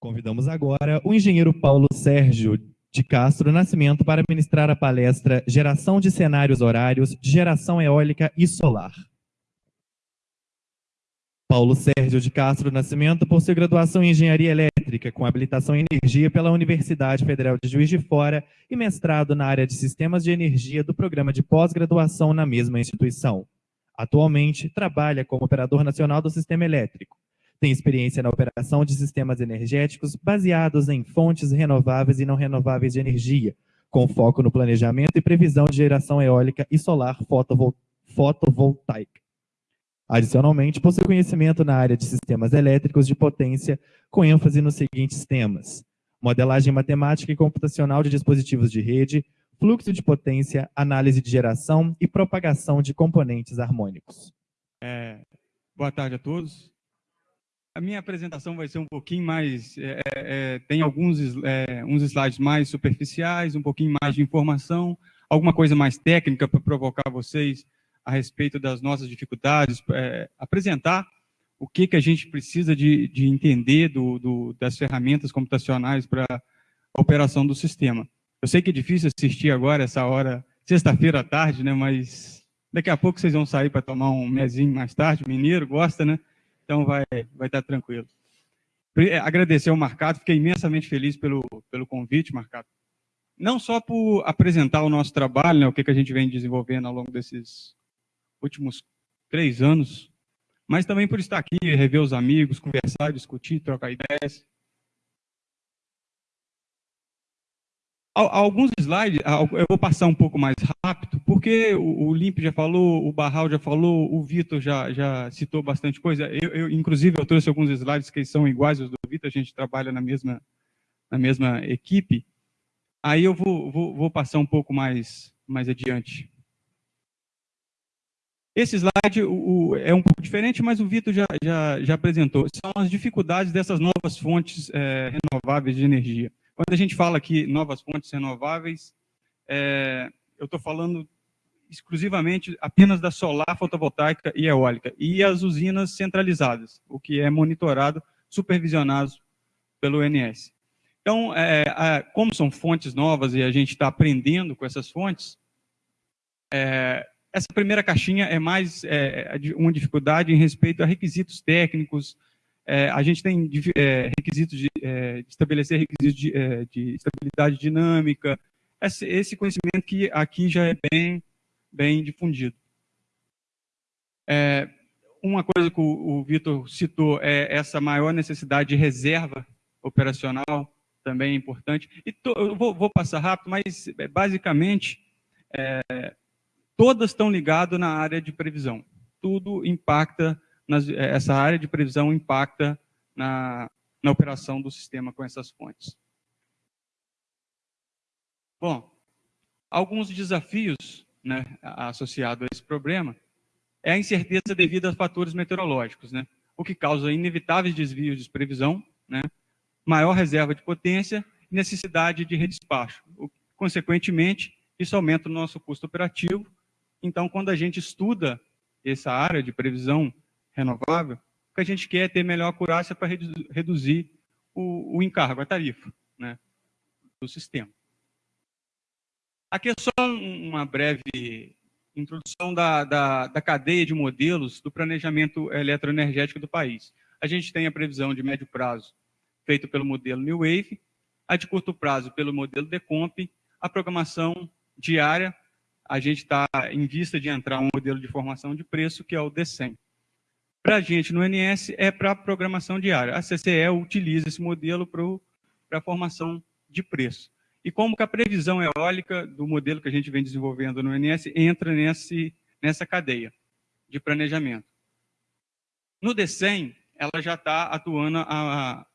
Convidamos agora o engenheiro Paulo Sérgio de Castro Nascimento para ministrar a palestra Geração de Cenários Horários de Geração Eólica e Solar. Paulo Sérgio de Castro Nascimento possui graduação em Engenharia Elétrica, com habilitação em Energia pela Universidade Federal de Juiz de Fora e mestrado na área de Sistemas de Energia do programa de pós-graduação na mesma instituição. Atualmente, trabalha como operador nacional do sistema elétrico. Tem experiência na operação de sistemas energéticos baseados em fontes renováveis e não renováveis de energia, com foco no planejamento e previsão de geração eólica e solar fotovol fotovoltaica. Adicionalmente, possui conhecimento na área de sistemas elétricos de potência, com ênfase nos seguintes temas: modelagem matemática e computacional de dispositivos de rede, fluxo de potência, análise de geração e propagação de componentes harmônicos. É, boa tarde a todos. A minha apresentação vai ser um pouquinho mais, é, é, tem alguns é, uns slides mais superficiais, um pouquinho mais de informação, alguma coisa mais técnica para provocar vocês a respeito das nossas dificuldades, é, apresentar o que, que a gente precisa de, de entender do, do, das ferramentas computacionais para a operação do sistema. Eu sei que é difícil assistir agora, essa hora, sexta-feira à tarde, né, mas daqui a pouco vocês vão sair para tomar um mesinho mais tarde, mineiro, gosta, né? Então vai, vai estar tranquilo. É, agradecer ao Marcato, fiquei imensamente feliz pelo, pelo convite, Marcato. Não só por apresentar o nosso trabalho, né, o que, que a gente vem desenvolvendo ao longo desses últimos três anos, mas também por estar aqui, rever os amigos, conversar, discutir, trocar ideias. Alguns slides, eu vou passar um pouco mais rápido, porque o Limp já falou, o Barral já falou, o Vitor já, já citou bastante coisa. Eu, eu, inclusive, eu trouxe alguns slides que são iguais aos do Vitor, a gente trabalha na mesma, na mesma equipe. Aí eu vou, vou, vou passar um pouco mais, mais adiante. Esse slide o, é um pouco diferente, mas o Vitor já, já, já, apresentou. São as dificuldades dessas novas fontes é, renováveis de energia. Quando a gente fala aqui novas fontes renováveis, é, eu estou falando exclusivamente apenas da solar, fotovoltaica e eólica, e as usinas centralizadas, o que é monitorado, supervisionado pelo INS. Então, é, é, como são fontes novas e a gente está aprendendo com essas fontes, é, essa primeira caixinha é mais é, é uma dificuldade em respeito a requisitos técnicos. É, a gente tem é, requisitos de, é, de, estabelecer requisitos de, é, de estabilidade dinâmica. Esse, esse, conhecimento que aqui já é bem, bem difundido. uma coisa que o, o Vitor citou é essa maior necessidade de reserva operacional, também é importante. E to, eu vou, vou, passar rápido, mas basicamente é, todas estão ligadas na área de previsão. Tudo impacta, nas, eh, essa área de previsão impacta na, na operação do sistema com essas fontes. Bom, alguns desafios né, associados a esse problema é a incerteza devido a fatores meteorológicos, né, o que causa inevitáveis desvios de previsão, né, maior reserva de potência e necessidade de redespacho. Consequentemente, isso aumenta o nosso custo operativo então, quando a gente estuda essa área de previsão renovável, o que a gente quer é ter melhor acurácia para reduzir o, o, encargo, a tarifa né, do sistema. Aqui é só uma breve introdução da, da, da cadeia de modelos do planejamento eletroenergético do país. A gente tem a previsão de médio prazo feita pelo modelo New Wave, a de curto prazo pelo modelo Decomp, a programação diária a gente está em vista de entrar um modelo de formação de preço, que é o D100. Para a gente, no NS, é para programação diária. A CCE utiliza esse modelo para a formação de preço. E como que a previsão eólica do modelo que a gente vem desenvolvendo no NS entra nesse, nessa cadeia de planejamento. No D100, ela já está atuando, a,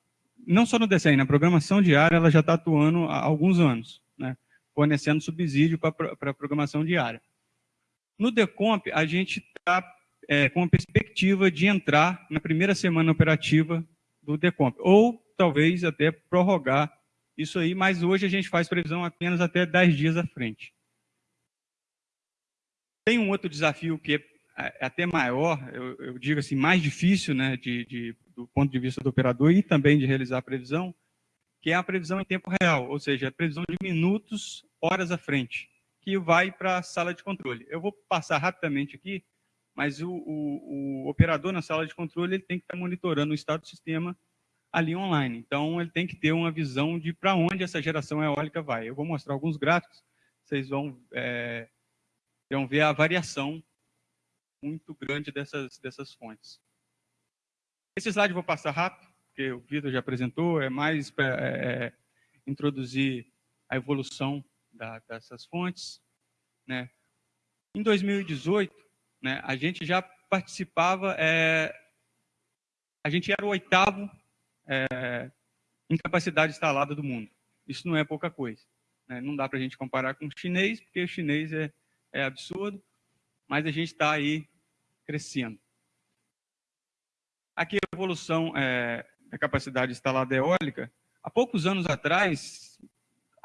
não só no D100, na programação diária, ela já está atuando há alguns anos. Né? fornecendo subsídio para a programação diária. No Decomp, a gente está é, com a perspectiva de entrar na primeira semana operativa do Decomp, ou talvez até prorrogar isso aí, mas hoje a gente faz previsão apenas até 10 dias à frente. Tem um outro desafio que é, é até maior, eu, eu digo assim, mais difícil né, de, de, do ponto de vista do operador e também de realizar a previsão, que é a previsão em tempo real, ou seja, a previsão de minutos, horas à frente, que vai para a sala de controle. Eu vou passar rapidamente aqui, mas o, o, o operador na sala de controle ele tem que estar monitorando o estado do sistema ali online. Então, ele tem que ter uma visão de para onde essa geração eólica vai. Eu vou mostrar alguns gráficos, vocês vão, é, vão ver a variação muito grande dessas, dessas fontes. Esse slide eu vou passar rápido, porque o Vitor já apresentou, é mais para é, é, introduzir a evolução da, dessas fontes. Né? Em 2018, né, a gente já participava, é, a gente era o oitavo é, em capacidade instalada do mundo. Isso não é pouca coisa. Né? Não dá para a gente comparar com o chinês, porque o chinês é, é absurdo, mas a gente está aí crescendo. Aqui a evolução é, da capacidade instalada eólica. Há poucos anos atrás,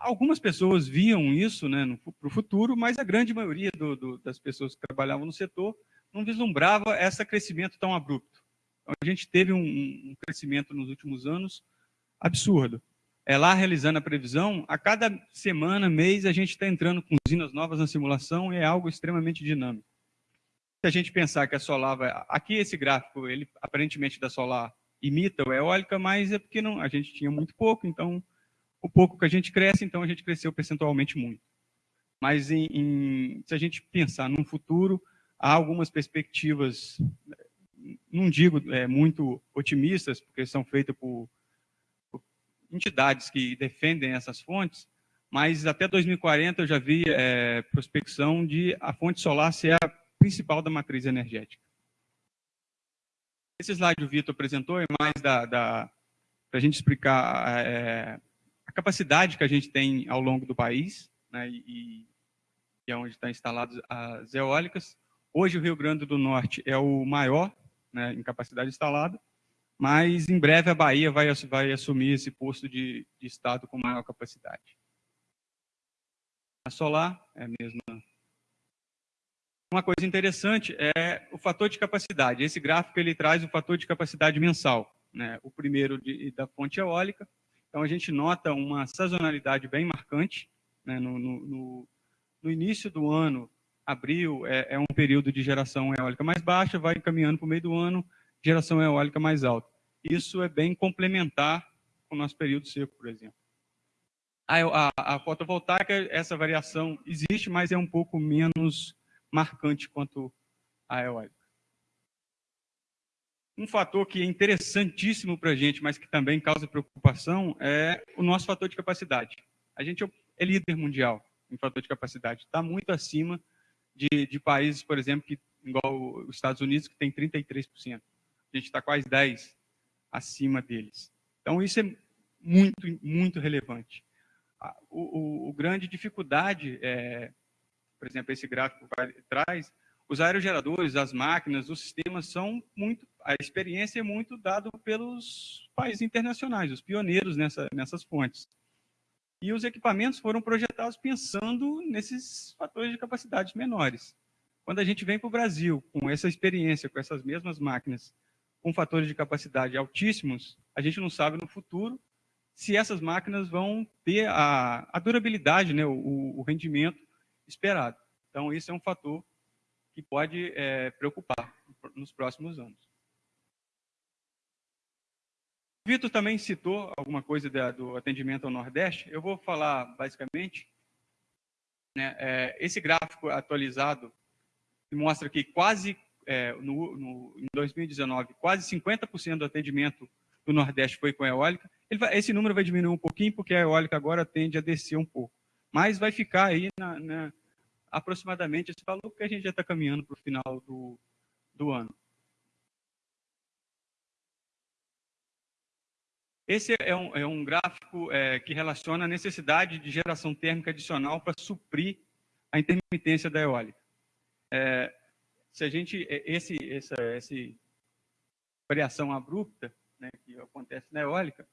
algumas pessoas viam isso né, para o futuro, mas a grande maioria do, do, das pessoas que trabalhavam no setor não vislumbrava esse crescimento tão abrupto. Então, a gente teve um, um crescimento nos últimos anos absurdo. É lá realizando a previsão, a cada semana, mês, a gente está entrando com usinas novas na simulação e é algo extremamente dinâmico se a gente pensar que a solar vai... Aqui esse gráfico, ele aparentemente da solar imita o eólica, mas é porque não, a gente tinha muito pouco, então o pouco que a gente cresce, então a gente cresceu percentualmente muito. Mas em, em, se a gente pensar num futuro, há algumas perspectivas, não digo é, muito otimistas, porque são feitas por, por, entidades que defendem essas fontes, mas até 2040 eu já vi é, prospecção de a fonte solar ser a principal da matriz energética. Esse slide o Vitor apresentou é mais da, para a gente explicar é, a capacidade que a gente tem ao longo do país, né, e, e é onde estão instaladas as eólicas. Hoje o Rio Grande do Norte é o maior né, em capacidade instalada, mas em breve a Bahia vai, vai assumir esse posto de, de estado com maior capacidade. A solar é a mesma uma coisa interessante é o fator de capacidade. Esse gráfico ele traz o fator de capacidade mensal, né? o primeiro de, da fonte eólica. Então, a gente nota uma sazonalidade bem marcante. Né? No, no, no, início do ano, abril, é, é, um período de geração eólica mais baixa, vai caminhando para o meio do ano, geração eólica mais alta. Isso é bem complementar com o nosso período seco, por exemplo. A, a, a fotovoltaica, essa variação existe, mas é um pouco menos marcante quanto a eólica. Um fator que é interessantíssimo para a gente, mas que também causa preocupação, é o nosso fator de capacidade. A gente é líder mundial em fator de capacidade, está muito acima de, de, países, por exemplo, que, igual os Estados Unidos, que tem 33%. A gente está quase 10% acima deles. Então, isso é muito, muito relevante. O, o, o grande dificuldade é, por exemplo, esse gráfico traz, os aerogeradores, as máquinas, os sistemas são muito, a experiência é muito dada pelos países internacionais, os pioneiros nessa, nessas fontes. E os equipamentos foram projetados pensando nesses fatores de capacidade menores. Quando a gente vem para o Brasil com essa experiência, com essas mesmas máquinas, com fatores de capacidade altíssimos, a gente não sabe no futuro se essas máquinas vão ter a, a durabilidade, né, o, o rendimento esperado. Então, isso é um fator que pode é, preocupar nos próximos anos. Vitor também citou alguma coisa da, do atendimento ao Nordeste. Eu vou falar basicamente. Né, é, esse gráfico atualizado mostra que quase, é, no, no, em 2019, quase 50% do atendimento do Nordeste foi com eólica. Vai, esse número vai diminuir um pouquinho, porque a eólica agora tende a descer um pouco. Mas vai ficar aí na, na, aproximadamente esse valor, porque a gente já está caminhando para o final do, do ano. Esse é um, é um gráfico é, que relaciona a necessidade de geração térmica adicional para suprir a intermitência da eólica. É, se a gente, é, esse, essa, essa variação abrupta né, que acontece na eólica,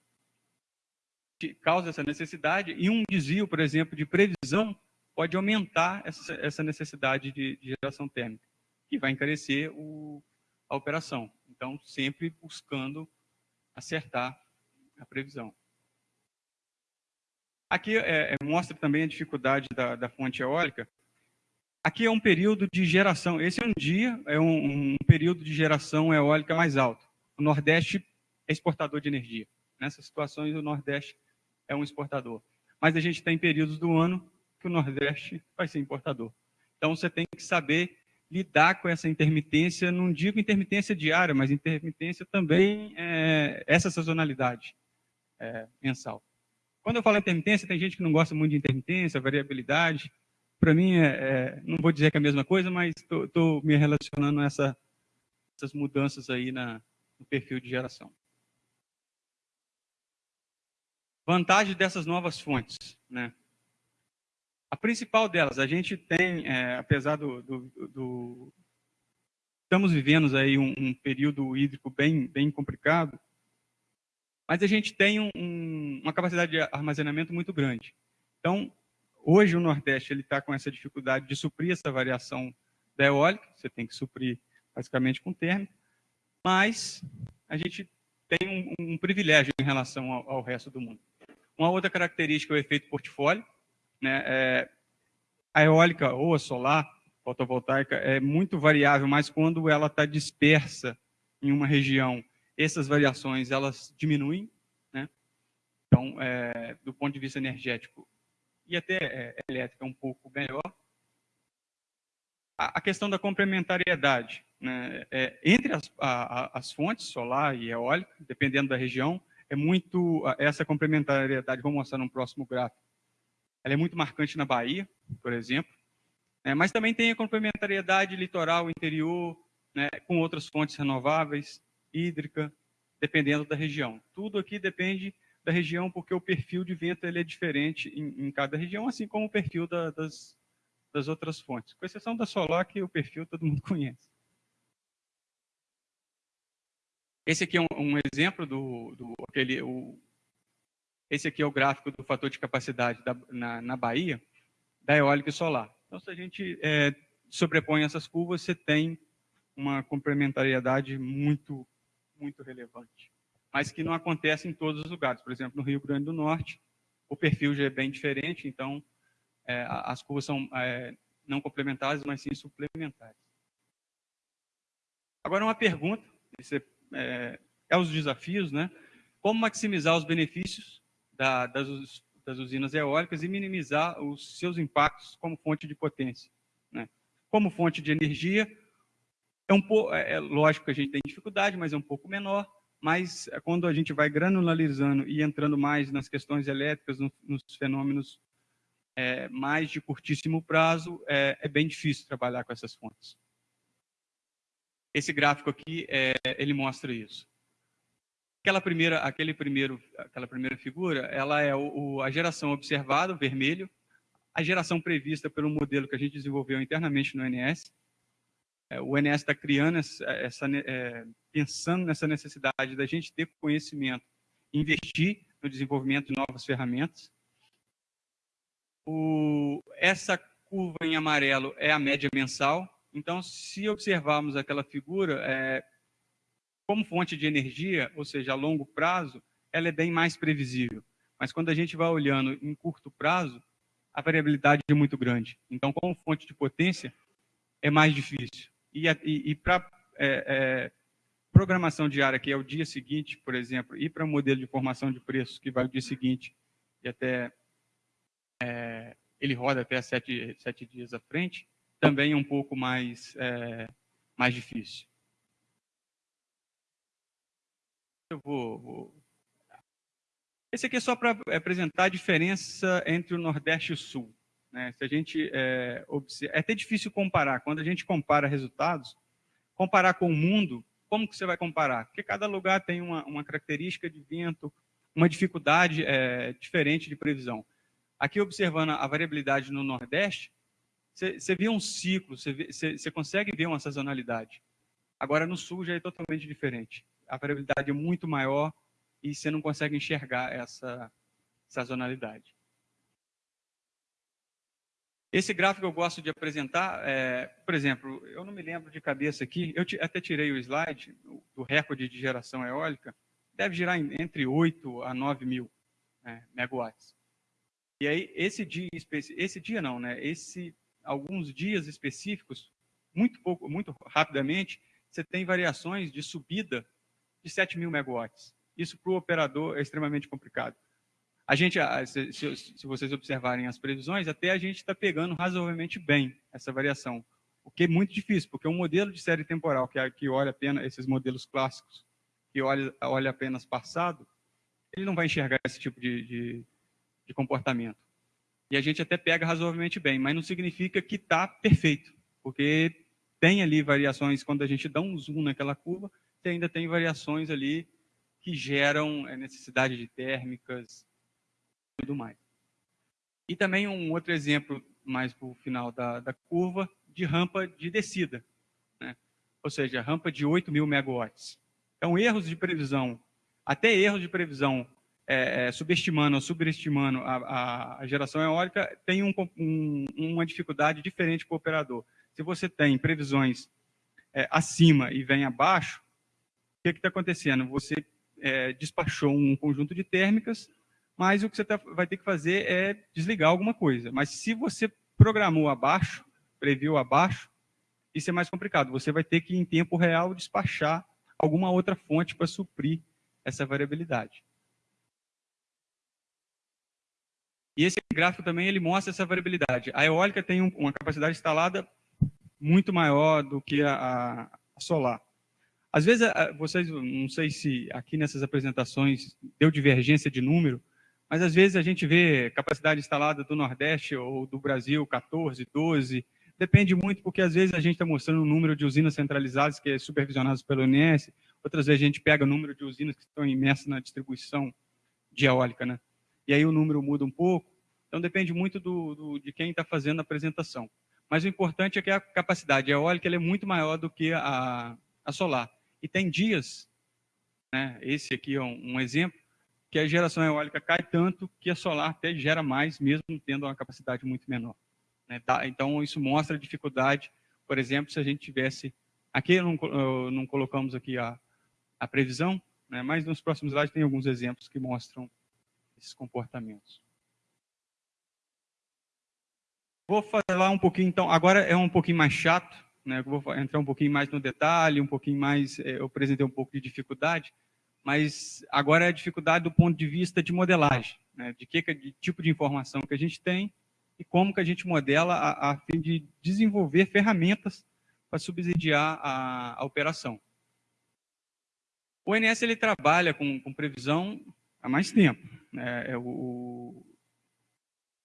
causa essa necessidade, e um desvio, por exemplo, de previsão pode aumentar essa, essa necessidade de, de, geração térmica, que vai encarecer o, a operação. Então, sempre buscando acertar a previsão. Aqui é, é, mostra também a dificuldade da, da, fonte eólica. Aqui é um período de geração. Esse é um dia, é um, um período de geração eólica mais alto. O Nordeste é exportador de energia. Nessas situações, o Nordeste é um exportador. Mas a gente tem períodos do ano que o Nordeste vai ser importador. Então, você tem que saber lidar com essa intermitência, não digo intermitência diária, mas intermitência também, é, essa sazonalidade é, mensal. Quando eu falo intermitência, tem gente que não gosta muito de intermitência, variabilidade. Para mim, é, é, não vou dizer que é a mesma coisa, mas estou me relacionando a essa, essas mudanças aí na, no perfil de geração. Vantagem dessas novas fontes. Né? A principal delas, a gente tem, é, apesar do, do, do, Estamos vivendo aí um, um, período hídrico bem, bem complicado, mas a gente tem um, um, uma capacidade de armazenamento muito grande. Então, hoje o Nordeste está com essa dificuldade de suprir essa variação da eólica, você tem que suprir basicamente com térmica, mas a gente tem um, um privilégio em relação ao, ao, resto do mundo. Uma outra característica é o efeito portfólio. Né? É, a eólica ou a solar, fotovoltaica, é muito variável, mas quando ela está dispersa em uma região, essas variações elas diminuem. Né? Então, é, do ponto de vista energético e até é, elétrica, um pouco melhor. A, a questão da complementariedade. Né? É, entre as, a, as fontes, solar e eólica, dependendo da região, é muito essa complementariedade, vou mostrar no próximo gráfico. Ela é muito marcante na Bahia, por exemplo, né? mas também tem a complementariedade litoral, interior, né? com outras fontes renováveis, hídrica, dependendo da região. Tudo aqui depende da região, porque o perfil de vento ele é diferente em, em cada região, assim como o perfil da, das, das outras fontes, com exceção da solar, que o perfil todo mundo conhece. Esse aqui é um, um exemplo do, do aquele, o, esse aqui é o gráfico do fator de capacidade da, na, na Bahia, da eólica e solar. Então, se a gente é, sobrepõe essas curvas, você tem uma complementariedade muito, muito relevante. Mas que não acontece em todos os lugares. Por exemplo, no Rio Grande do Norte, o perfil já é bem diferente, então é, as curvas são é, não complementares, mas sim suplementares. Agora, uma pergunta, esse é, é os desafios, né? Como maximizar os benefícios da, das, das, usinas eólicas e minimizar os seus impactos como fonte de potência. Né? Como fonte de energia, é, um é, é lógico que a gente tem dificuldade, mas é um pouco menor. Mas é quando a gente vai granularizando e entrando mais nas questões elétricas, no, nos fenômenos é, mais de curtíssimo prazo, é, é bem difícil trabalhar com essas fontes. Esse gráfico aqui, é, ele mostra isso. Aquela primeira, aquele primeiro, aquela primeira figura, ela é o, o, a geração observada, o vermelho, a geração prevista pelo modelo que a gente desenvolveu internamente no NS. É, o NS está criando essa, essa é, pensando nessa necessidade da gente ter conhecimento, investir no desenvolvimento de novas ferramentas. O, essa curva em amarelo é a média mensal, então, se observarmos aquela figura, é, como fonte de energia, ou seja, a longo prazo, ela é bem mais previsível. Mas quando a gente vai olhando em curto prazo, a variabilidade é muito grande. Então, como fonte de potência, é mais difícil. E, e, e para é, é, programação diária, que é o dia seguinte, por exemplo, e para modelo de formação de preços, que vai o dia seguinte e até é, ele roda até sete, sete dias à frente, também é um pouco mais, é, mais difícil. Eu vou, vou... Esse aqui é só para apresentar a diferença entre o Nordeste e o Sul. Né? Se a gente é, observa... é até difícil comparar. Quando a gente compara resultados, comparar com o mundo, como que você vai comparar? Porque cada lugar tem uma, uma característica de vento, uma dificuldade é, diferente de previsão. Aqui, observando a variabilidade no Nordeste, você, vê um ciclo, você consegue ver uma sazonalidade. Agora, no sul já é totalmente diferente. A variabilidade é muito maior e você não consegue enxergar essa sazonalidade. Esse gráfico eu gosto de apresentar, é, por exemplo, eu não me lembro de cabeça aqui, eu até tirei o slide do recorde de geração eólica deve girar entre 8 a 9 mil né, megawatts. E aí, esse dia, esse dia não, né? Esse, alguns dias específicos, muito pouco, muito rapidamente, você tem variações de subida de 7 mil megawatts. Isso para o operador é extremamente complicado. A gente, se, se, vocês observarem as previsões, até a gente está pegando razoavelmente bem essa variação. O que é muito difícil, porque um modelo de série temporal que, que olha apenas esses modelos clássicos, que olha, olha apenas passado, ele não vai enxergar esse tipo de, de, de comportamento. E a gente até pega razoavelmente bem, mas não significa que está perfeito, porque tem ali variações, quando a gente dá um zoom naquela curva, você ainda tem variações ali que geram é, necessidade de térmicas e tudo mais. E também um outro exemplo, mais para o final da, da, curva, de rampa de descida. Né? Ou seja, rampa de 8 mil megawatts. Então, erros de previsão, até erros de previsão é, é, subestimando ou subestimando a, a, geração eólica, tem um, um, uma dificuldade diferente para o operador. Se você tem previsões é, acima e vem abaixo, que está acontecendo? Você é, despachou um conjunto de térmicas, mas o que você tá, vai ter que fazer é desligar alguma coisa. Mas se você programou abaixo, previu abaixo, isso é mais complicado. Você vai ter que, em tempo real, despachar alguma outra fonte para suprir essa variabilidade. E esse gráfico também ele mostra essa variabilidade. A eólica tem uma capacidade instalada muito maior do que a, a solar. Às vezes, vocês, não sei se aqui nessas apresentações deu divergência de número, mas às vezes a gente vê capacidade instalada do Nordeste ou do Brasil 14, 12, depende muito porque às vezes a gente está mostrando o número de usinas centralizadas que é supervisionadas pelo INS, outras vezes a gente pega o número de usinas que estão imersas na distribuição de eólica, né? E aí o número muda um pouco, então depende muito do, do de quem está fazendo a apresentação. Mas o importante é que a capacidade eólica é muito maior do que a, a solar. E tem dias, né, esse aqui é um, um exemplo, que a geração eólica cai tanto que a solar até gera mais, mesmo tendo uma capacidade muito menor. Né? Tá? Então, isso mostra a dificuldade, por exemplo, se a gente tivesse... Aqui não, não colocamos aqui a, a previsão, né? mas nos próximos slides tem alguns exemplos que mostram esses comportamentos. Vou falar um pouquinho, então, agora é um pouquinho mais chato, né? vou entrar um pouquinho mais no detalhe, um pouquinho mais, é, eu apresentei um pouco de dificuldade, mas agora é a dificuldade do ponto de vista de modelagem, né? de que de tipo de informação que a gente tem e como que a gente modela a, a fim de desenvolver ferramentas para subsidiar a, a operação. O ONS ele trabalha com, com previsão há mais tempo. Né? É, o,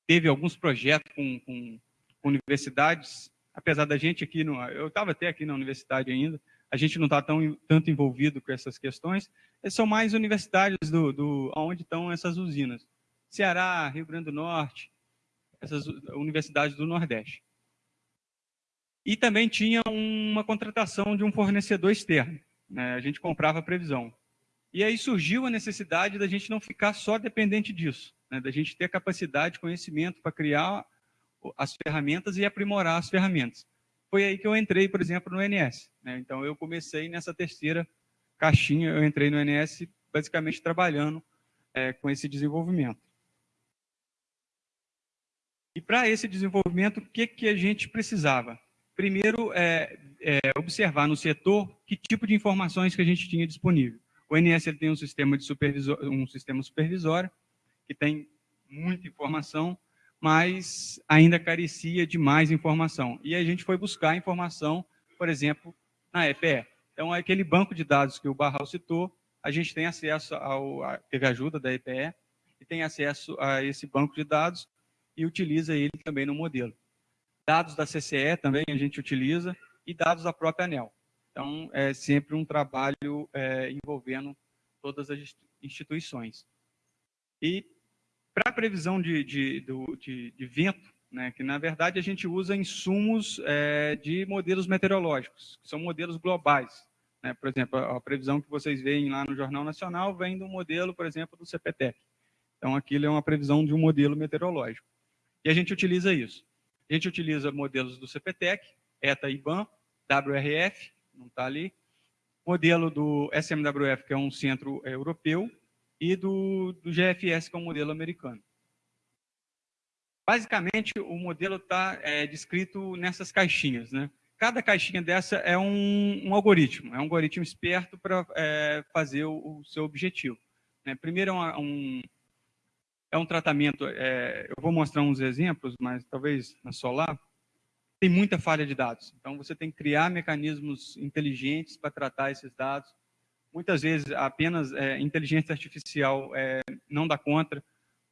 teve alguns projetos com, com, com, universidades, apesar da gente aqui, no, eu estava até aqui na universidade ainda, a gente não está tão tanto envolvido com essas questões, são mais universidades do, do onde estão essas usinas. Ceará, Rio Grande do Norte, essas universidades do Nordeste. E também tinha uma contratação de um fornecedor externo. Né? A gente comprava a previsão. E aí surgiu a necessidade da gente não ficar só dependente disso, né? da gente ter capacidade, conhecimento para criar as ferramentas e aprimorar as ferramentas. Foi aí que eu entrei, por exemplo, no NS. Né? Então, eu comecei nessa terceira caixinha, eu entrei no NS basicamente trabalhando é, com esse desenvolvimento. E para esse desenvolvimento, o que, que a gente precisava? Primeiro, é, é, observar no setor que tipo de informações que a gente tinha disponível. O INS tem um sistema, de supervisor, um sistema supervisório, que tem muita informação, mas ainda carecia de mais informação. E a gente foi buscar informação, por exemplo, na EPE. Então, aquele banco de dados que o Barral citou, a gente tem acesso ao, teve ajuda da EPE, e tem acesso a esse banco de dados e utiliza ele também no modelo. Dados da CCE também a gente utiliza, e dados da própria ANEL. Então, é sempre um trabalho é, envolvendo todas as instituições. E para a previsão de, de, de, de, vento, né, que na verdade a gente usa insumos é, de modelos meteorológicos, que são modelos globais. Né? Por exemplo, a, a previsão que vocês veem lá no Jornal Nacional vem do modelo, por exemplo, do CPTEC. Então, aquilo é uma previsão de um modelo meteorológico. E a gente utiliza isso. A gente utiliza modelos do CPTEC, ETA IBAN, WRF, não está ali, modelo do SMWF, que é um centro europeu, e do, do GFS, que é um modelo americano. Basicamente, o modelo está é, descrito nessas caixinhas. Né? Cada caixinha dessa é um, um algoritmo, é um algoritmo esperto para é, fazer o, o, seu objetivo. Né? Primeiro é um, um, é um tratamento, é, eu vou mostrar uns exemplos, mas talvez na Solar, tem muita falha de dados. Então, você tem que criar mecanismos inteligentes para tratar esses dados. Muitas vezes, apenas é, inteligência artificial é, não dá conta,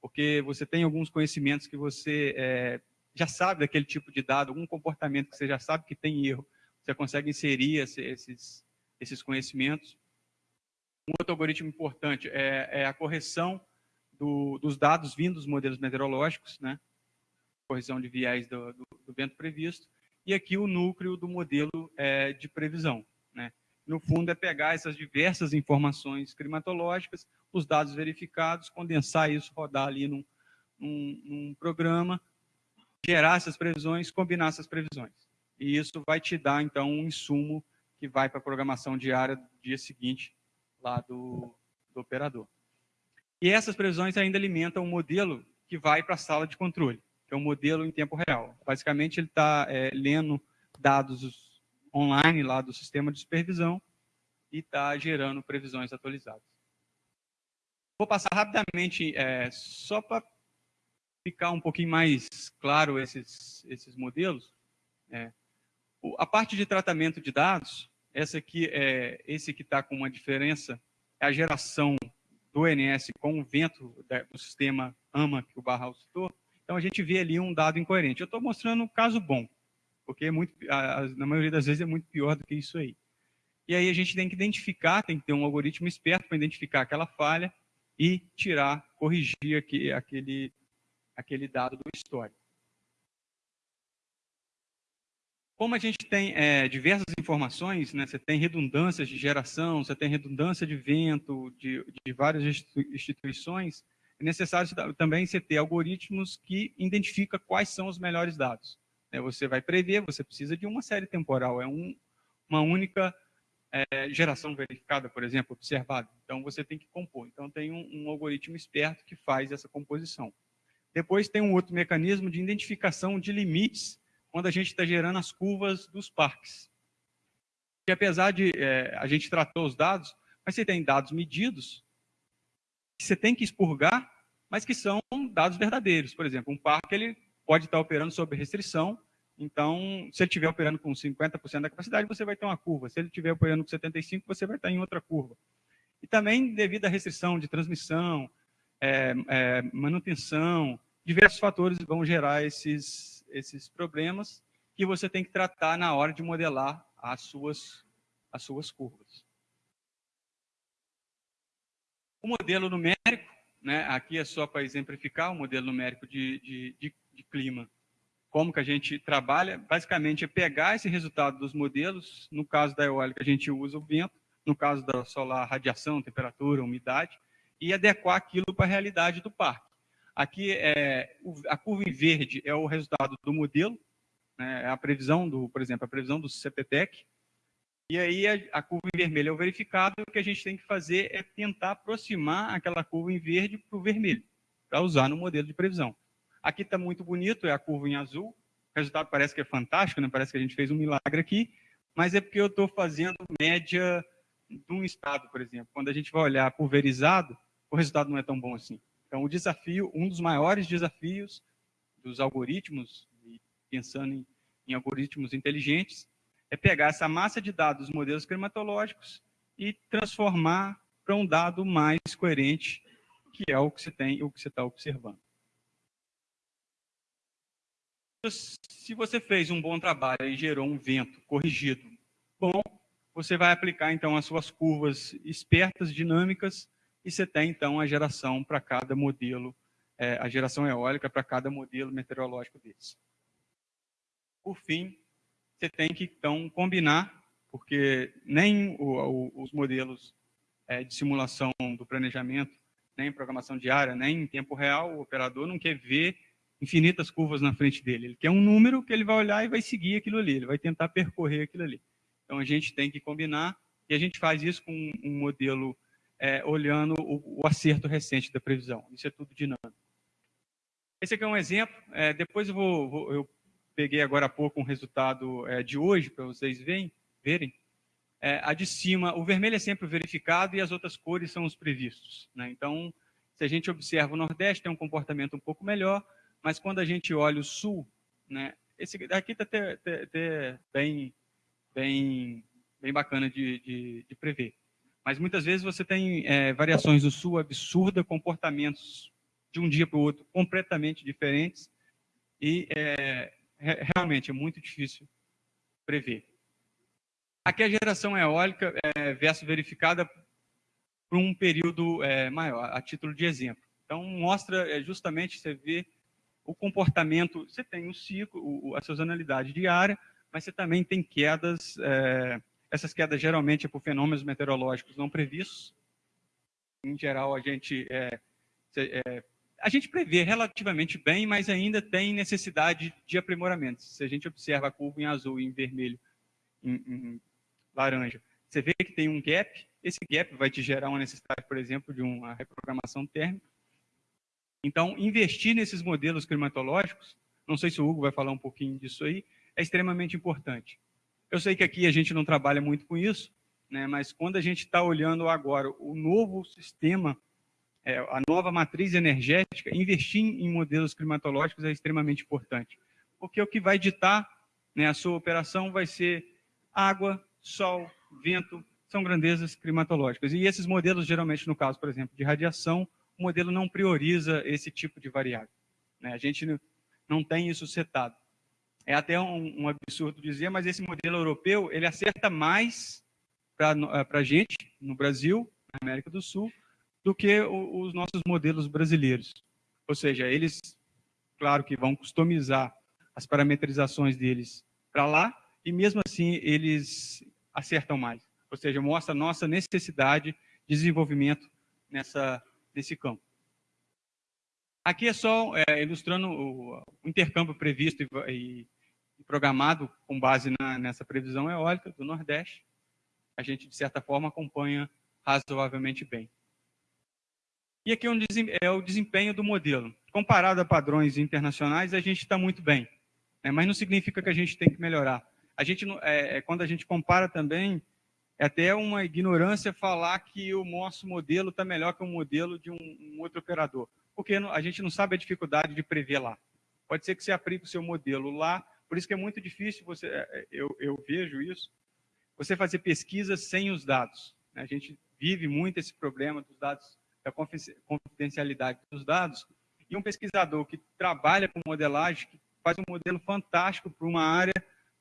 porque você tem alguns conhecimentos que você é, já sabe daquele tipo de dado, algum comportamento que você já sabe que tem erro, você consegue inserir esses, esses conhecimentos. Um outro algoritmo importante é, é a correção do, dos dados vindos dos modelos meteorológicos, né? correção de viés do, do, do vento previsto, e aqui o núcleo do modelo é, de previsão. No fundo, é pegar essas diversas informações climatológicas, os dados verificados, condensar isso, rodar ali num, num, num programa, gerar essas previsões, combinar essas previsões. E isso vai te dar, então, um insumo que vai para a programação diária do dia seguinte lá do, do operador. E essas previsões ainda alimentam um modelo que vai para a sala de controle que é um modelo em tempo real. Basicamente, ele está é, lendo dados online lá do sistema de supervisão e está gerando previsões atualizadas. Vou passar rapidamente, é, só para ficar um pouquinho mais claro esses, esses modelos. É, a parte de tratamento de dados, essa aqui é, esse que está com uma diferença, é a geração do NS com o vento do sistema AMA, que o Barral citou, então a gente vê ali um dado incoerente. Eu estou mostrando um caso bom, porque é muito, na maioria das vezes é muito pior do que isso aí. E aí a gente tem que identificar, tem que ter um algoritmo esperto para identificar aquela falha e tirar, corrigir aqui, aquele, aquele dado do histórico. Como a gente tem é, diversas informações, né, você tem redundâncias de geração, você tem redundância de vento, de, de várias instituições, é necessário também você ter algoritmos que identificam quais são os melhores dados. Né? Você vai prever, você precisa de uma série temporal, é um, uma única é, geração verificada, por exemplo, observada. Então, você tem que compor. Então, tem um, um algoritmo esperto que faz essa composição. Depois tem um outro mecanismo de identificação de limites quando a gente está gerando as curvas dos parques. Que apesar de é, a gente tratou os dados, mas você tem dados medidos, que você tem que expurgar, mas que são dados verdadeiros. Por exemplo, um parque ele pode estar operando sob restrição, então, se ele estiver operando com 50% da capacidade, você vai ter uma curva. Se ele estiver operando com 75%, você vai estar em outra curva. E também, devido à restrição de transmissão, é, é, manutenção, diversos fatores vão gerar esses, esses problemas que você tem que tratar na hora de modelar as suas, as suas curvas. O modelo numérico, né, aqui é só para exemplificar o modelo numérico de, de, de, de clima. Como que a gente trabalha? Basicamente é pegar esse resultado dos modelos, no caso da eólica a gente usa o vento, no caso da solar, radiação, temperatura, umidade, e adequar aquilo para a realidade do parque. Aqui, é, a curva em verde é o resultado do modelo, né, é a previsão do, por exemplo, a previsão do CPTEC, e aí a, curva em vermelho é o verificado, e o que a gente tem que fazer é tentar aproximar aquela curva em verde para o vermelho, para usar no modelo de previsão. Aqui está muito bonito, é a curva em azul, o resultado parece que é fantástico, né? parece que a gente fez um milagre aqui, mas é porque eu estou fazendo média de um estado, por exemplo. Quando a gente vai olhar pulverizado, o resultado não é tão bom assim. Então, o desafio, um dos maiores desafios dos algoritmos, pensando em, em algoritmos inteligentes, é pegar essa massa de dados dos modelos climatológicos e transformar para um dado mais coerente, que é o que você tem, o que você está observando. Se você fez um bom trabalho e gerou um vento corrigido bom, você vai aplicar então as suas curvas espertas, dinâmicas, e você tem então a geração para cada modelo, é, a geração eólica para cada modelo meteorológico desse. Por fim, você tem que, então, combinar, porque nem o, o, os modelos é, de simulação do planejamento, nem programação diária, nem em tempo real, o operador não quer ver infinitas curvas na frente dele. Ele quer um número que ele vai olhar e vai seguir aquilo ali, ele vai tentar percorrer aquilo ali. Então, a gente tem que combinar E a gente faz isso com um modelo é, olhando o, o, acerto recente da previsão. Isso é tudo dinâmico. Esse aqui é um exemplo. É, depois eu vou, vou, eu peguei agora há pouco um resultado é, de hoje para vocês verem. verem. É, a de cima, o vermelho é sempre verificado e as outras cores são os previstos. Né? Então, se a gente observa o Nordeste, tem um comportamento um pouco melhor, mas quando a gente olha o Sul, né, esse daqui está até, até, até, bem, bem, bem bacana de, de, de prever. Mas muitas vezes você tem é, variações do Sul absurda, comportamentos de um dia para o outro completamente diferentes, e é, realmente é muito difícil prever. Aqui a geração eólica é versus verificada por um período é, maior, a título de exemplo. Então, mostra é, justamente, você vê o comportamento, você tem o ciclo, a sazonalidade diária, mas você também tem quedas, é, essas quedas geralmente é por fenômenos meteorológicos não previstos. Em geral, a gente, é, é, a gente prevê relativamente bem, mas ainda tem necessidade de aprimoramento. Se a gente observa a curva em azul e em vermelho, em, em laranja, você vê que tem um gap, esse gap vai te gerar uma necessidade, por exemplo, de uma reprogramação térmica. Então, investir nesses modelos climatológicos, não sei se o Hugo vai falar um pouquinho disso aí, é extremamente importante. Eu sei que aqui a gente não trabalha muito com isso, né, mas quando a gente está olhando agora o novo sistema, é, a nova matriz energética, investir em modelos climatológicos é extremamente importante. Porque o que vai ditar né, a sua operação vai ser água, sol, vento, são grandezas climatológicas. E esses modelos, geralmente, no caso, por exemplo, de radiação, o modelo não prioriza esse tipo de variável. Né? A gente não tem isso setado. É até um, um, absurdo dizer, mas esse modelo europeu, ele acerta mais para a gente, no Brasil, na América do Sul, do que o, os nossos modelos brasileiros. Ou seja, eles, claro que vão customizar as parametrizações deles para lá, e mesmo assim eles acertam mais. Ou seja, mostra a nossa necessidade de desenvolvimento nessa, nesse campo. Aqui é só é, ilustrando o, o, intercâmbio previsto e, e programado com base na, nessa previsão eólica do Nordeste. A gente, de certa forma, acompanha razoavelmente bem. E aqui é o desempenho do modelo. Comparado a padrões internacionais, a gente está muito bem. Né? Mas não significa que a gente tem que melhorar a gente, é, é, quando a gente compara também, é até uma ignorância falar que o nosso modelo está melhor que o modelo de um, um, outro operador, porque a gente não sabe a dificuldade de prever lá. Pode ser que você aplique o seu modelo lá, por isso que é muito difícil, você, é, é, eu, eu vejo isso, você fazer pesquisa sem os dados. Né? A gente vive muito esse problema dos dados, da confidencialidade dos dados, e um pesquisador que trabalha com modelagem, que faz um modelo fantástico para uma área,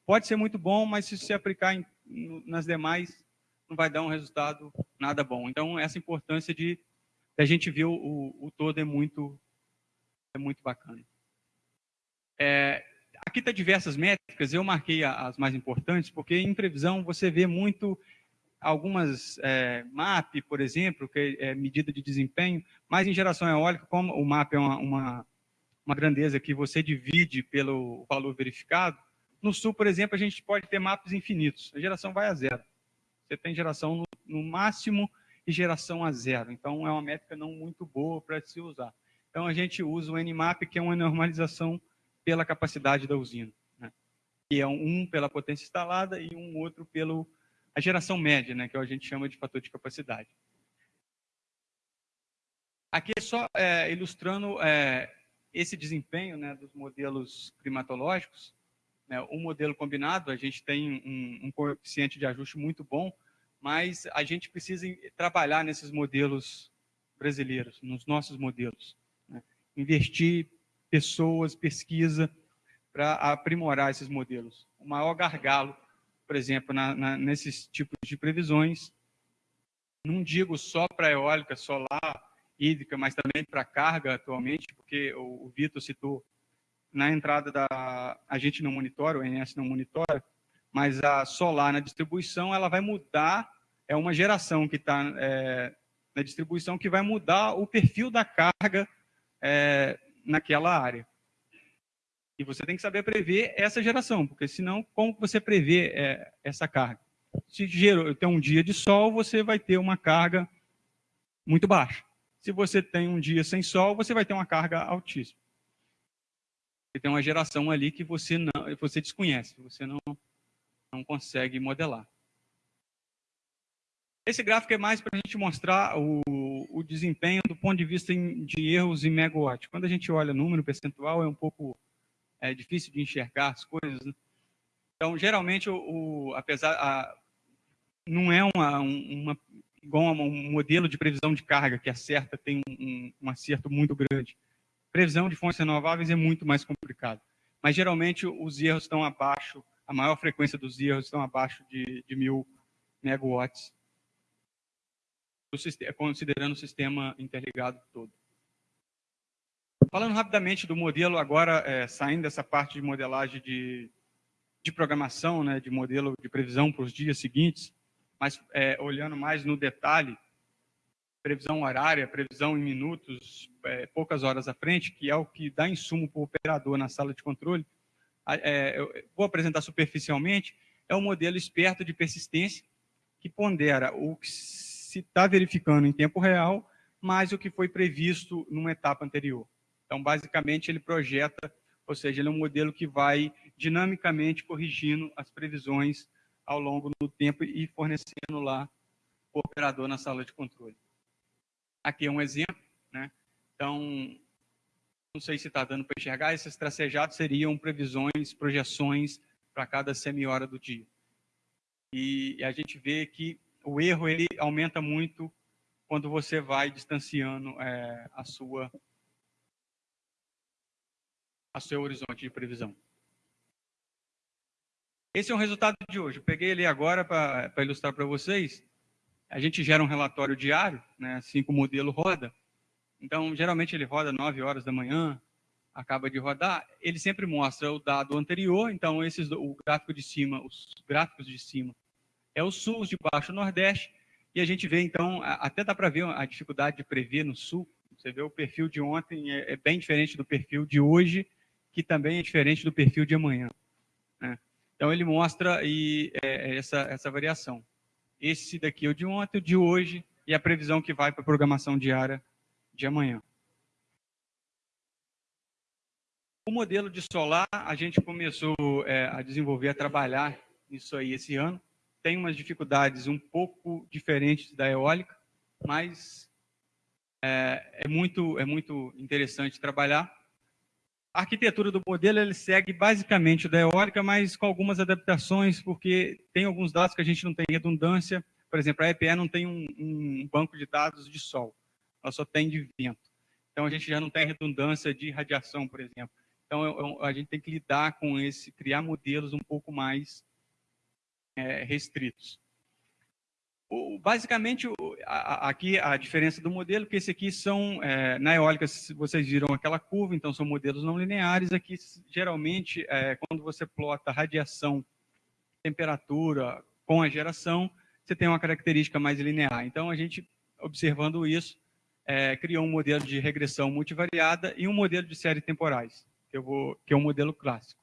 Pode ser muito bom, mas se se aplicar em, nas demais, não vai dar um resultado nada bom. Então, essa importância de, a gente ver o, o, todo é muito, é muito bacana. É, aqui está diversas métricas, eu marquei as mais importantes, porque em previsão você vê muito algumas é, MAP, por exemplo, que é medida de desempenho, mas em geração eólica, como o MAP é uma, uma, uma grandeza que você divide pelo valor verificado, no sul, por exemplo, a gente pode ter mapas infinitos. A geração vai a zero. Você tem geração no, no máximo e geração a zero. Então, é uma métrica não muito boa para se usar. Então, a gente usa o Nmap, que é uma normalização pela capacidade da usina. Né? Que é um pela potência instalada e um outro pela geração média, né? que a gente chama de fator de capacidade. Aqui é só é, ilustrando é, esse desempenho né, dos modelos climatológicos né, o modelo combinado, a gente tem um, um coeficiente de ajuste muito bom, mas a gente precisa trabalhar nesses modelos brasileiros, nos nossos modelos. Né? Investir pessoas, pesquisa, para aprimorar esses modelos. O maior gargalo, por exemplo, na, na, nesses tipos de previsões, não digo só para eólica, solar, hídrica, mas também para carga atualmente, porque o, o Vitor citou na entrada da... A gente não monitora, o INS não monitora, mas a solar na distribuição, ela vai mudar, é uma geração que está é, na distribuição que vai mudar o perfil da carga é, naquela área. E você tem que saber prever essa geração, porque senão, como você prevê é, essa carga? Se gerou, tem um dia de sol, você vai ter uma carga muito baixa. Se você tem um dia sem sol, você vai ter uma carga altíssima. Você tem uma geração ali que você não, você desconhece, você não, não consegue modelar. Esse gráfico é mais para a gente mostrar o, o, desempenho do ponto de vista de erros em megawatt. Quando a gente olha número percentual, é um pouco é, difícil de enxergar as coisas. Né? Então, geralmente, o, o apesar, a, não é uma, uma igual a um modelo de previsão de carga que acerta, tem um, um, um acerto muito grande. Previsão de fontes renováveis é muito mais complicado. Mas, geralmente, os erros estão abaixo, a maior frequência dos erros estão abaixo de, de mil megawatts, considerando o sistema interligado todo. Falando rapidamente do modelo, agora é, saindo dessa parte de modelagem de, de programação, né, de modelo de previsão para os dias seguintes, mas é, olhando mais no detalhe, previsão horária, previsão em minutos, é, poucas horas à frente, que é o que dá insumo para o operador na sala de controle, é, vou apresentar superficialmente, é um modelo esperto de persistência que pondera o que se está verificando em tempo real, mais o que foi previsto numa etapa anterior. Então, basicamente, ele projeta, ou seja, ele é um modelo que vai dinamicamente corrigindo as previsões ao longo do tempo e fornecendo lá o operador na sala de controle. Aqui é um exemplo, né? Então, não sei se está dando para enxergar, esses tracejados seriam previsões, projeções para cada semi-hora do dia. E a gente vê que o erro ele aumenta muito quando você vai distanciando é, a sua a seu horizonte de previsão. Esse é o resultado de hoje. Eu peguei ele agora para ilustrar para vocês. A gente gera um relatório diário, né, assim que o modelo roda. Então, geralmente ele roda 9 horas da manhã, acaba de rodar. Ele sempre mostra o dado anterior. Então, esses, o gráfico de cima, os gráficos de cima, é o sul, os de baixo, o nordeste. E a gente vê, então, até dá para ver a dificuldade de prever no sul. Você vê o perfil de ontem é, é bem diferente do perfil de hoje que também é diferente do perfil de amanhã. Né? Então, ele mostra e, é, essa, essa variação. Esse daqui é o de ontem, o de hoje, e a previsão que vai para a programação diária de amanhã. O modelo de solar, a gente começou é, a desenvolver, a trabalhar nisso aí esse ano. Tem umas dificuldades um pouco diferentes da eólica, mas é, é muito, é muito interessante trabalhar. A arquitetura do modelo ele segue basicamente da eólica, mas com algumas adaptações, porque tem alguns dados que a gente não tem redundância. Por exemplo, a EPE não tem um, um banco de dados de sol, ela só tem de vento. Então a gente já não tem redundância de radiação, por exemplo. Então a gente tem que lidar com esse, criar modelos um pouco mais é, restritos. Basicamente, aqui a diferença do modelo, que esse aqui são, é, na eólica, vocês viram aquela curva, então são modelos não lineares. Aqui, geralmente, é, quando você plota radiação, temperatura com a geração, você tem uma característica mais linear. Então, a gente, observando isso, é, criou um modelo de regressão multivariada e um modelo de série temporais, que, vou, que é um modelo clássico.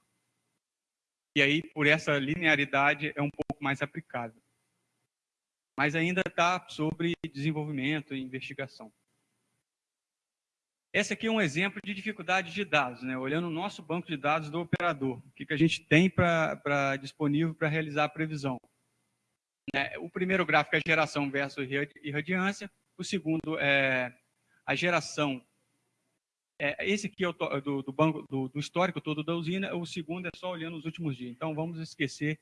E aí, por essa linearidade, é um pouco mais aplicável mas ainda está sobre desenvolvimento e investigação. Esse aqui é um exemplo de dificuldade de dados, né? olhando o nosso banco de dados do operador, o que, que a gente tem para disponível para realizar a previsão. É, o primeiro gráfico é geração versus irradiância, o segundo é a geração, é, esse aqui é o do, do banco do, do histórico todo da usina, o segundo é só olhando os últimos dias. Então vamos esquecer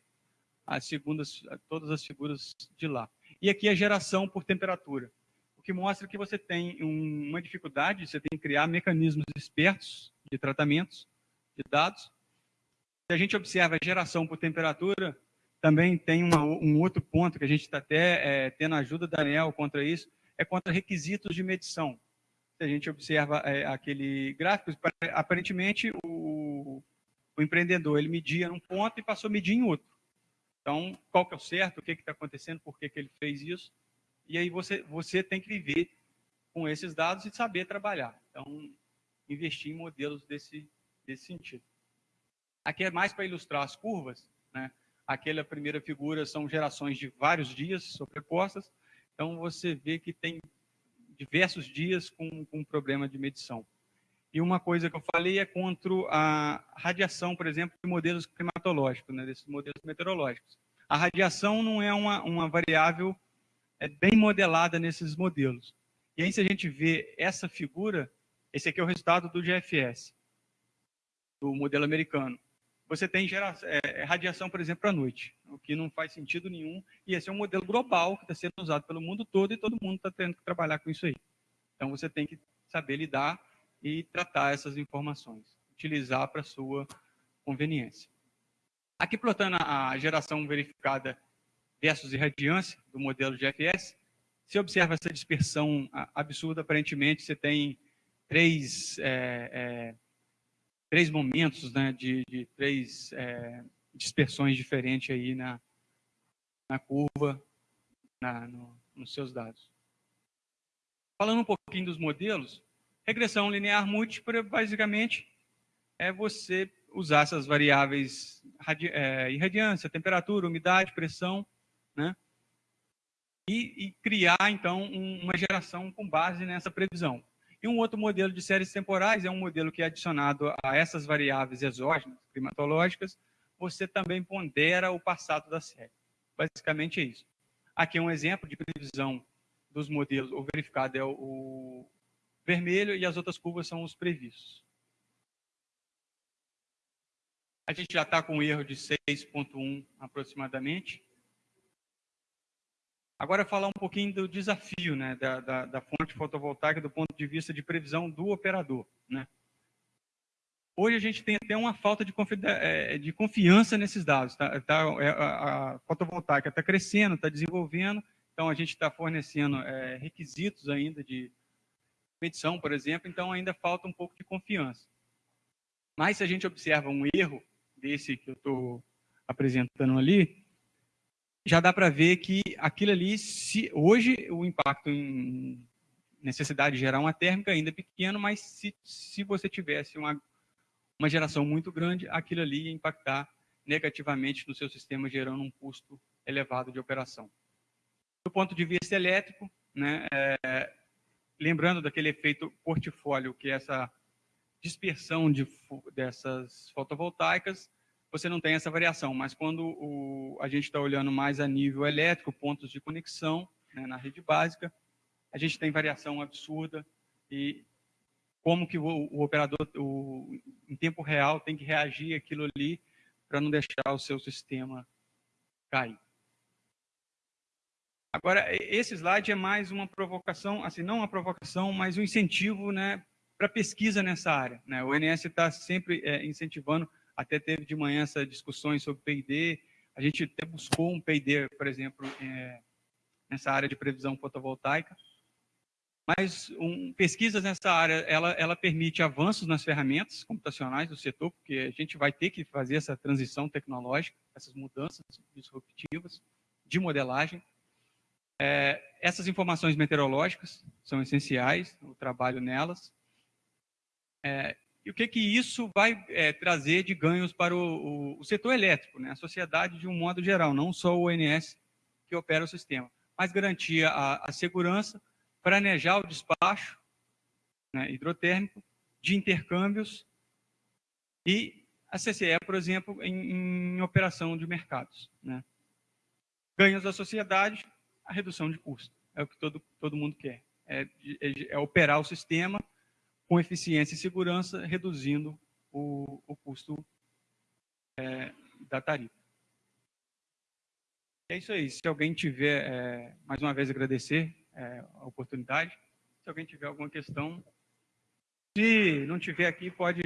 as segundas, todas as figuras de lá. E aqui a geração por temperatura, o que mostra que você tem uma dificuldade, você tem que criar mecanismos espertos de tratamentos de dados. Se a gente observa a geração por temperatura, também tem uma, um outro ponto que a gente está até é, tendo ajuda da ANEL contra isso, é contra requisitos de medição. Se a gente observa é, aquele gráfico, aparentemente o, o empreendedor ele media num ponto e passou a medir em outro. Então, qual que é o certo, o que está acontecendo, por que, que ele fez isso. E aí você, você tem que viver com esses dados e saber trabalhar. Então, investir em modelos desse, desse sentido. Aqui é mais para ilustrar as curvas. Né? Aquela primeira figura são gerações de vários dias sobrepostas, então você vê que tem diversos dias com, com problema de medição. E uma coisa que eu falei é contra a radiação, por exemplo, de modelos climatológicos, né, desses modelos meteorológicos. A radiação não é uma, uma variável é, bem modelada nesses modelos. E aí, se a gente vê essa figura, esse aqui é o resultado do GFS, do modelo americano. Você tem geração, é, radiação, por exemplo, à noite, o que não faz sentido nenhum. E esse é um modelo global que está sendo usado pelo mundo todo e todo mundo está tendo que trabalhar com isso aí. Então, você tem que saber lidar e tratar essas informações, utilizar para sua conveniência. Aqui plotando a geração verificada versus irradiância do modelo GFS, você observa essa dispersão absurda, aparentemente você tem três, é, é, três momentos né, de, de três é, dispersões diferentes aí na, na curva, na, no, nos seus dados. Falando um pouquinho dos modelos, regressão linear múltipla, basicamente, é você usar essas variáveis é, irradiância, temperatura, umidade, pressão, né? E, e criar, então, um, uma geração com base nessa previsão. E um outro modelo de séries temporais é um modelo que é adicionado a essas variáveis exógenas, climatológicas, você também pondera o passado da série. Basicamente é isso. Aqui é um exemplo de previsão dos modelos, o verificado é o, o vermelho e as outras curvas são os previstos. A gente já está com um erro de 6.1 aproximadamente. Agora falar um pouquinho do desafio né, da, da, da, fonte fotovoltaica do ponto de vista de previsão do operador. Né? Hoje a gente tem até uma falta de, é, de confiança nesses dados. Tá, tá, é, a, a fotovoltaica está crescendo, está desenvolvendo, então a gente está fornecendo é, requisitos ainda de medição, por exemplo, então ainda falta um pouco de confiança. Mas se a gente observa um erro desse que eu estou apresentando ali, já dá para ver que aquilo ali, se, hoje o impacto em necessidade de gerar uma térmica ainda é pequeno, mas se, se você tivesse uma, uma geração muito grande, aquilo ali ia impactar negativamente no seu sistema, gerando um custo elevado de operação. Do ponto de vista elétrico, né, é, lembrando daquele efeito portfólio, que é essa dispersão de, dessas fotovoltaicas, você não tem essa variação, mas quando o, a gente está olhando mais a nível elétrico, pontos de conexão né, na rede básica, a gente tem variação absurda e como que o, o operador, o, em tempo real, tem que reagir aquilo ali para não deixar o seu sistema cair. Agora, esse slide é mais uma provocação, assim, não uma provocação, mas um incentivo né, para pesquisa nessa área. Né? O INS está sempre é, incentivando até teve de manhã essas discussões sobre P&D. A gente até buscou um P&D, por exemplo, é, nessa área de previsão fotovoltaica. Mas um, pesquisas nessa área, ela, ela permite avanços nas ferramentas computacionais do setor, porque a gente vai ter que fazer essa transição tecnológica, essas mudanças disruptivas de modelagem. É, essas informações meteorológicas são essenciais, o trabalho nelas. É, e o que, que isso vai é, trazer de ganhos para o, o, o, setor elétrico, né? a sociedade de um modo geral, não só o ONS que opera o sistema, mas garantir a, a segurança, planejar o despacho né, hidrotérmico de intercâmbios e a CCE, por exemplo, em, em operação de mercados. Né? Ganhos da sociedade, a redução de custo. É o que todo, todo mundo quer. É, é, é operar o sistema com eficiência e segurança, reduzindo o, o custo é, da tarifa. É isso aí. Se alguém tiver, é, mais uma vez agradecer é, a oportunidade. Se alguém tiver alguma questão, se não tiver aqui, pode,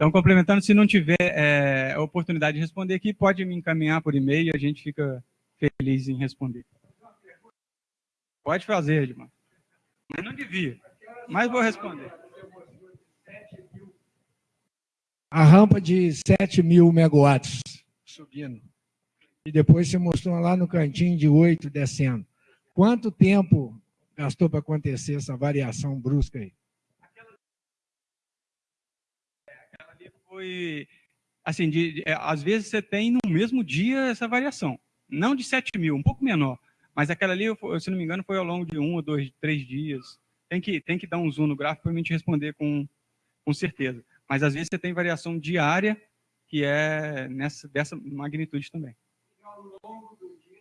Então, complementando, se não tiver é, a oportunidade de responder aqui, pode me encaminhar por e-mail e a gente fica feliz em responder. Pode fazer, Edmar. Mas não devia. Mas vou responder. A rampa de 7 mil megawatts subindo. e depois você mostrou lá no cantinho de 8 descendo. Quanto tempo gastou para acontecer essa variação brusca aí? Aquela ali foi, assim, de, é, às vezes você tem no mesmo dia essa variação, não de 7 mil, um pouco menor, mas aquela ali, se não me engano, foi ao longo de um ou dois, três dias. Tem que, tem que dar um zoom no gráfico para a gente responder com, com certeza. Mas às vezes você tem variação diária, que é nessa, dessa magnitude também. Ao longo do dia,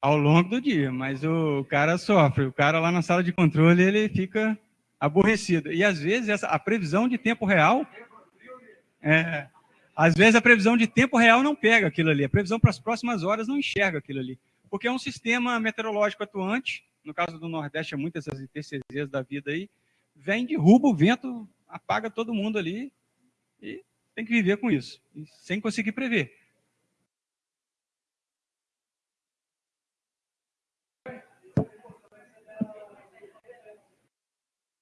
ao longo do dia, mas o cara sofre. O cara lá na sala de controle, ele fica aborrecido. E às vezes essa, a previsão de tempo real... É, às vezes a previsão de tempo real não pega aquilo ali. A previsão para as próximas horas não enxerga aquilo ali. Porque é um sistema meteorológico atuante, no caso do Nordeste é muitas essas IPCZs da vida aí, vem, derruba o vento, apaga todo mundo ali e tem que viver com isso, sem conseguir prever.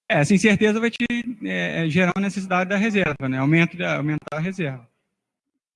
Essa incerteza vai te é, gerar a necessidade da reserva, né? Aumento, aumentar a reserva.